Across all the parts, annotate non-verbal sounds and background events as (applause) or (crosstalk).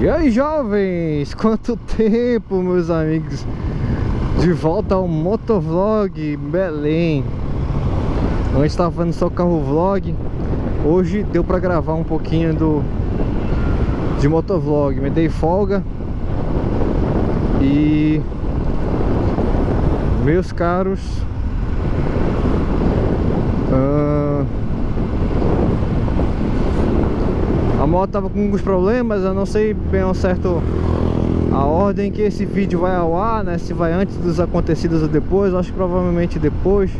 E aí jovens, quanto tempo meus amigos? De volta ao Motovlog Belém. Antes estava fazendo só carro vlog. Hoje deu pra gravar um pouquinho do De motovlog. Me dei folga. E Meus caros uh, A moto tava com alguns problemas, eu não sei bem ao certo a ordem que esse vídeo vai ao ar, né? Se vai antes dos acontecidos ou depois, acho que provavelmente depois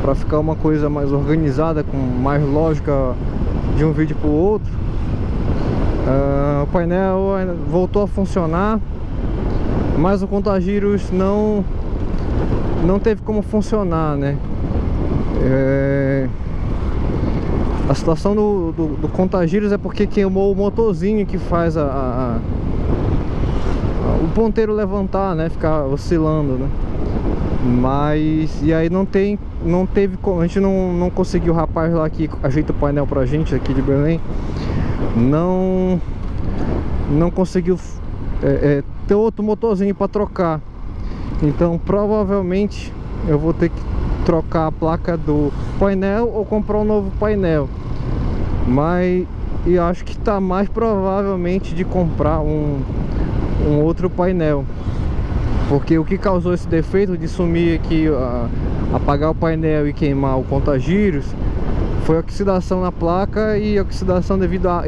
para ficar uma coisa mais organizada, com mais lógica de um vídeo para o outro uh, O painel voltou a funcionar Mas o contagiros não Não teve como funcionar, né? É... A situação do, do, do é porque queimou o motorzinho que faz a, a, a, o ponteiro levantar, né? Ficar oscilando, né? Mas, e aí não tem, não teve, a gente não, não conseguiu, o rapaz lá que ajeita o painel pra gente aqui de Belém Não, não conseguiu é, é, ter outro motorzinho pra trocar Então provavelmente eu vou ter que trocar a placa do painel ou comprar um novo painel. Mas eu acho que está mais provavelmente de comprar um, um outro painel. Porque o que causou esse defeito de sumir aqui apagar o painel e queimar o contagiros foi oxidação na placa e oxidação devido a,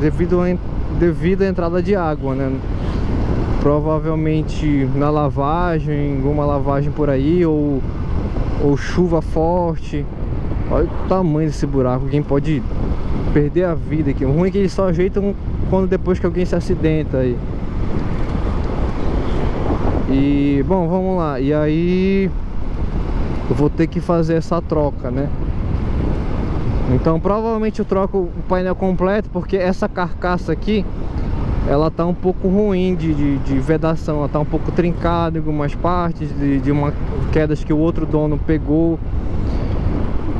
devido, a, devido à entrada de água né? Provavelmente na lavagem alguma lavagem por aí ou ou chuva forte. Olha o tamanho desse buraco. Quem pode perder a vida aqui. O ruim é que eles só ajeitam quando depois que alguém se acidenta aí. E bom vamos lá. E aí eu vou ter que fazer essa troca né? Então provavelmente eu troco o painel completo porque essa carcaça aqui ela tá um pouco ruim de, de, de, vedação, ela tá um pouco trincada em algumas partes, de, de uma quedas que o outro dono pegou.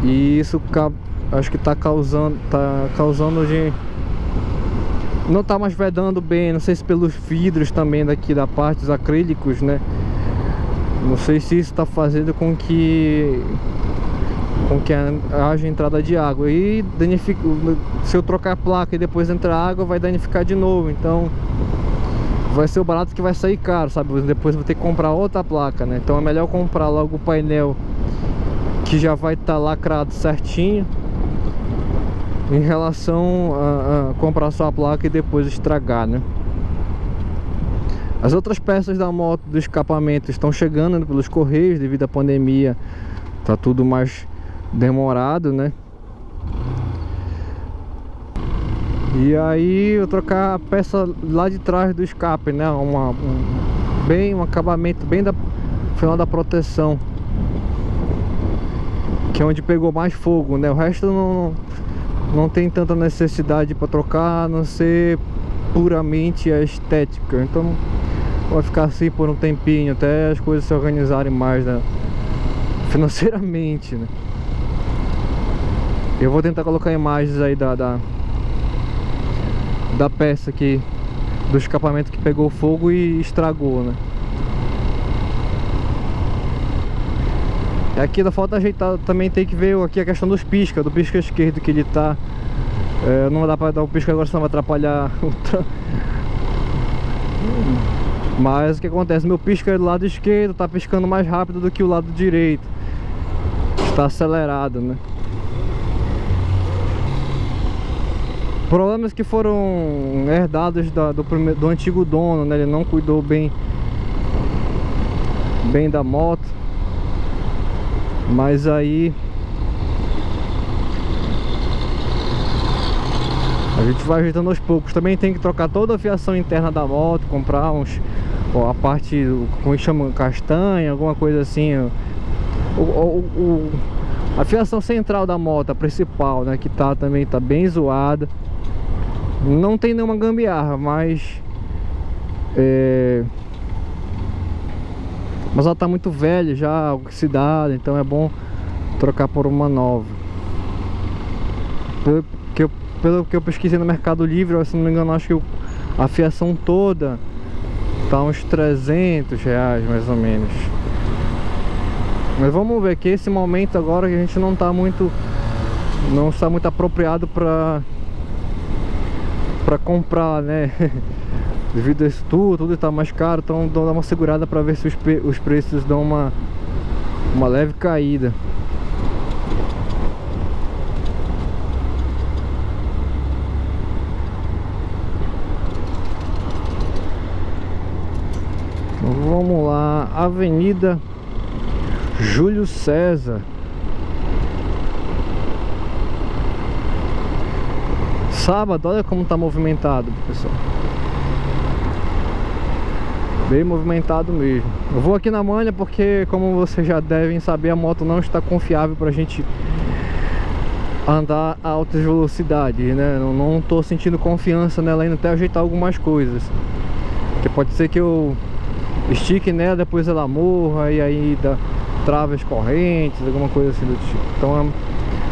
E isso acho que tá causando, tá causando de... Não tá mais vedando bem, não sei se pelos vidros também daqui da parte, dos acrílicos, né? Não sei se isso tá fazendo com que com que haja entrada de água. E danifica, se eu trocar a placa e depois entrar água vai danificar de novo. Então vai ser o barato que vai sair caro sabe? Depois vou ter que comprar outra placa né? Então é melhor comprar logo o painel que já vai estar tá lacrado certinho em relação a, a comprar só a placa e depois estragar né? As outras peças da moto do escapamento estão chegando pelos correios devido à pandemia. Tá tudo mais demorado, né? E aí eu trocar a peça lá de trás do escape, né? Uma, um, bem, um acabamento bem da final da proteção. Que é onde pegou mais fogo, né? O resto não, não tem tanta necessidade para trocar, a não ser puramente a estética. Então vai ficar assim por um tempinho, até as coisas se organizarem mais, né? (laughs) Financeiramente, né? Eu vou tentar colocar imagens aí da, da, da peça aqui Do escapamento que pegou fogo e estragou, né? Aqui da falta ajeitar também tem que ver aqui a questão dos pisca, do pisca esquerdo que ele tá. É, Não dá pra dar o pisca agora senão vai atrapalhar (laughs) o Mas o que acontece? Meu pisca do lado esquerdo tá piscando mais rápido do que o lado direito. Está acelerado, né Problemas que foram herdados da, do, primeiro, do antigo dono, né? Ele não cuidou bem bem da moto. Mas aí a gente vai ajeitando aos poucos. Também tem que trocar toda a fiação interna da moto, comprar uns ó, a parte, como chama, castanha, alguma coisa assim. O, o, o, a fiação central da moto, a principal, né, que tá também tá bem zoada. Não tem nenhuma gambiarra, mas... É... Mas ela tá muito velha já, oxidada, então é bom trocar por uma nova. Pelo que eu, pelo que eu pesquisei no Mercado Livre, se não me engano, acho que A fiação toda tá uns 300 reais mais ou menos. Mas vamos ver que esse momento agora que a gente não tá muito não está muito apropriado para para comprar, né? (laughs) Devido a isso tudo, tudo está mais caro, então dá uma segurada para ver se os, os preços dão uma uma leve caída. Vamos lá, Avenida Júlio César Sábado, olha como tá movimentado, pessoal Bem movimentado mesmo Eu vou aqui na manha porque, como vocês já devem saber A moto não está confiável pra gente andar a altas velocidades, né? Não, não tô sentindo confiança nela ainda até ajeitar algumas coisas Porque pode ser que eu estique nela, depois ela morra e aí dá traves correntes, alguma coisa assim do tipo. Então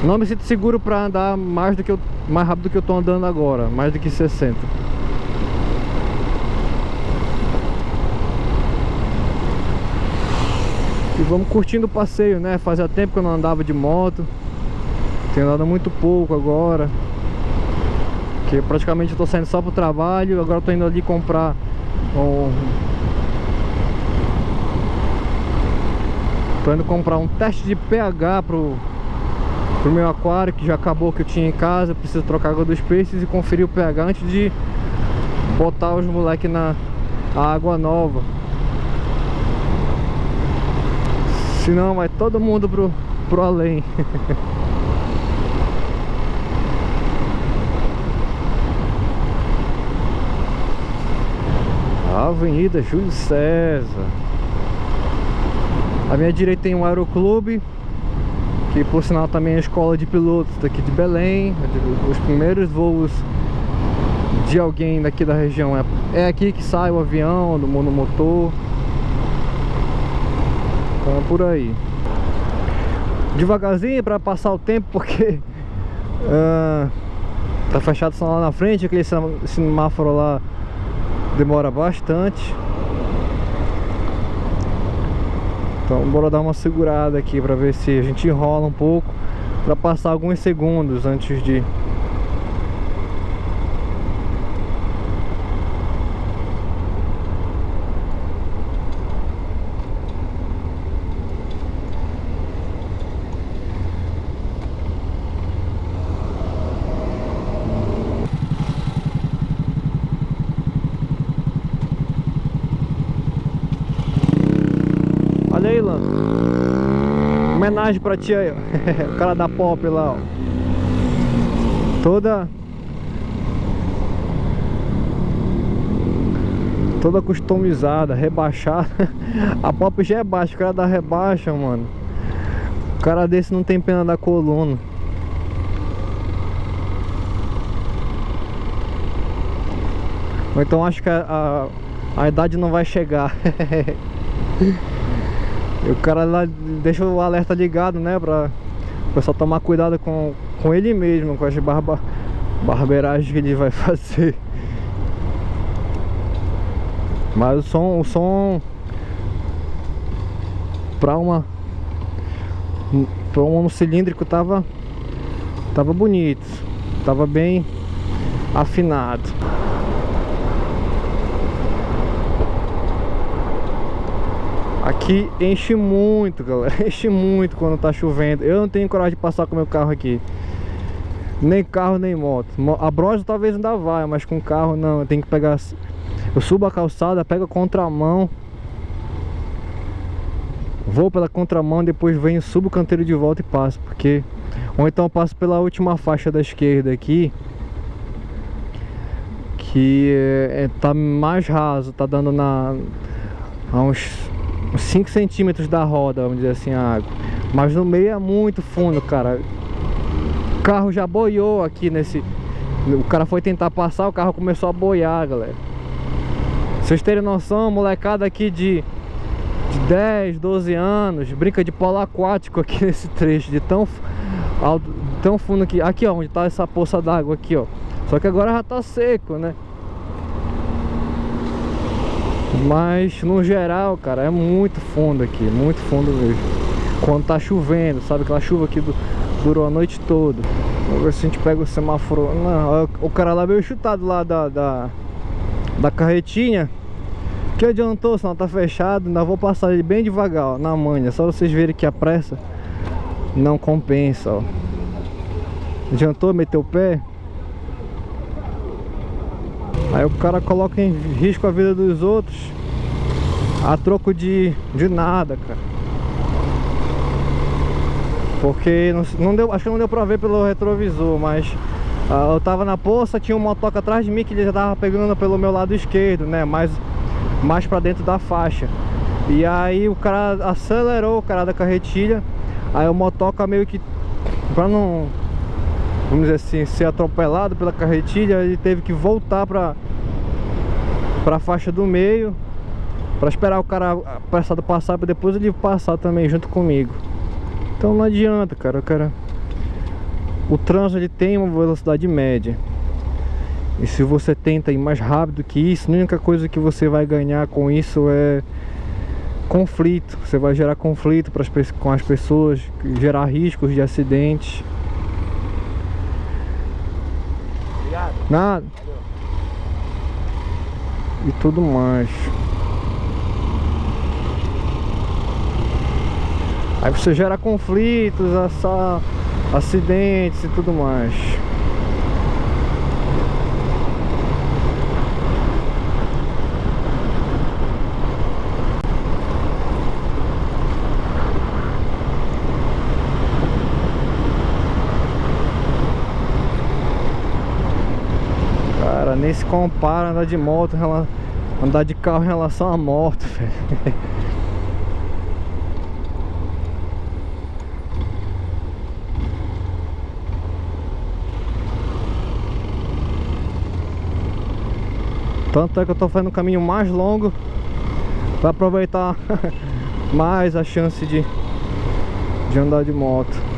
não me sinto seguro para andar mais do que eu, mais rápido do que eu tô andando agora, mais do que 60. E vamos curtindo o passeio, né? Fazia tempo que eu não andava de moto. Tenho andado muito pouco agora. Que praticamente eu tô saindo só pro trabalho, agora tô indo ali comprar um Tô indo comprar um teste de pH pro, pro meu aquário Que já acabou que eu tinha em casa Preciso trocar água dos peixes e conferir o pH Antes de botar os moleques na água nova. Senão vai todo mundo pro, pro além. (laughs) Avenida Júlio César. À minha direita tem um aeroclube Que por sinal também é a escola de pilotos daqui de Belém. Os primeiros voos de alguém daqui da região É, é aqui que sai o avião, do monomotor Então é por aí. Devagarzinho para passar o tempo porque uh, (laughs) Tá fechado só lá na frente Aquele semáforo lá demora bastante Então bora dar uma segurada aqui pra ver se a gente enrola um pouco Pra passar alguns segundos antes de Homenagem pra ti aí, (laughs) o cara da pop lá, ó. Toda... Toda customizada, rebaixada. (laughs) A pop já é baixa, o cara da rebaixa, mano. O cara desse não tem pena da coluna. Ou então acho que a, a, a idade não vai chegar. (laughs) E o cara lá deixa o alerta ligado, né? Pra o pessoal tomar cuidado com, com ele mesmo, com as barba, barbeiragens que ele vai (laughs) fazer. Mas o som, o som pra uma pra um cilíndrico tava tava bonito, tava bem afinado. Aqui enche muito, galera. (laughs) Enche muito quando tá chovendo. Eu não tenho coragem de passar com meu carro aqui. Nem carro, nem moto. A bronze talvez ainda vai, mas com carro não. Eu tenho que pegar... Eu subo a calçada, pego a contramão. Vou pela contramão, depois venho, subo o canteiro de volta e passo Porque... Ou então passo pela última faixa da esquerda aqui Que é, é tá mais raso, tá dando na... A uns 5 centímetros da roda, vamos dizer assim, a água. Mas no meio é muito fundo, cara. O carro já boiou aqui nesse... O cara foi tentar passar, o carro começou a boiar, galera. Vocês terem noção, molecada aqui de, de 10, 12 anos, brinca de polo aquático aqui (laughs) nesse trecho, de tão, alto, tão fundo que... Aqui, ó, onde tá essa poça d'água aqui, ó. Só que agora já tá seco, né? Mas no geral, cara, é muito fundo aqui, muito fundo mesmo. Quando tá chovendo, sabe aquela chuva que durou a noite toda. Vamos ver se a gente pega o semáforo. Não, o cara lá veio chutado lá da, da, da carretinha. Que adiantou, senão tá fechado. Ainda vou passar ele bem devagar, ó, na manha. Só vocês verem que a pressa não compensa, ó. Adiantou meter o pé? Aí o cara coloca em risco a vida dos outros a troco de, de nada, cara. Porque não, não deu, acho que não deu pra ver pelo retrovisor, mas uh, eu tava na poça, tinha um motoca atrás de mim que ele já tava pegando pelo meu lado esquerdo, né? Mais, mais pra dentro da faixa. E aí o cara acelerou, o cara da carretilha. Aí o motoca meio que, pra não vamos dizer assim, ser atropelado pela carretilha, ele teve que voltar para para a faixa do meio para esperar o cara apressado passar para depois ele passar também junto comigo. Então não adianta, cara, cara. O trânsito ele tem uma velocidade média. E se você tenta ir mais rápido que isso, a única coisa que você vai ganhar com isso é conflito. Você vai gerar conflito para as, com as pessoas, gerar riscos de acidentes. Nada. E tudo mais. Aí você gera conflitos, essa, acidentes e tudo mais. Nem se compara andar de moto, andar de carro em relação à moto, (laughs) velho. Tanto é que eu tô fazendo um caminho mais longo para aproveitar (laughs) mais a chance de, de andar de moto.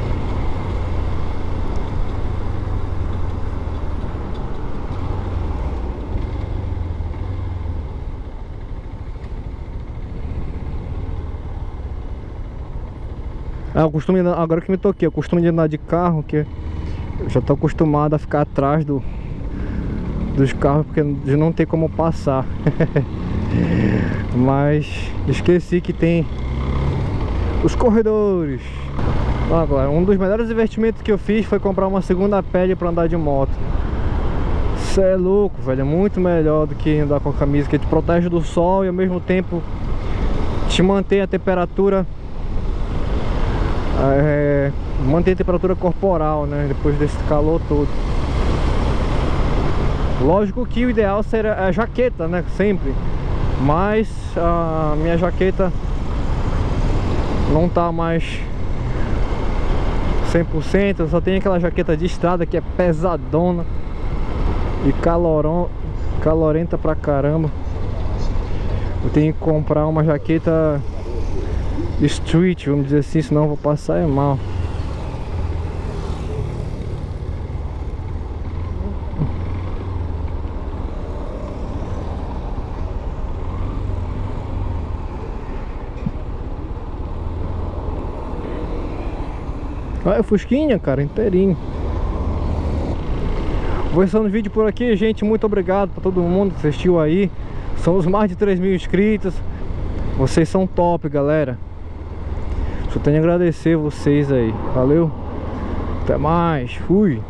É, o costume, agora que me toquei, o costume de andar de carro, que eu já tô acostumado a ficar atrás do, dos carros, porque de não ter como passar. (laughs) Mas esqueci que tem os corredores. Agora, um dos melhores investimentos que eu fiz foi comprar uma segunda pele para andar de moto. Isso é louco, velho. É muito melhor do que andar com a camisa que te protege do sol e ao mesmo tempo te mantém a temperatura é, manter a temperatura corporal, né? Depois desse calor todo. Lógico que o ideal seria a jaqueta, né? Sempre. Mas a minha jaqueta não tá mais 100%. Eu só tenho aquela jaqueta de estrada que é pesadona e calorão, calorenta pra caramba. Eu tenho que comprar uma jaqueta street, vamos dizer assim, senão vou passar é mal. Olha Fusquinha, cara, inteirinho. Vou encerrando o vídeo por aqui, gente. Muito obrigado para todo mundo que assistiu aí. Somos mais de 3 mil inscritos. Vocês são top, galera. Só tenho a agradecer vocês aí. Valeu. Até mais. Fui.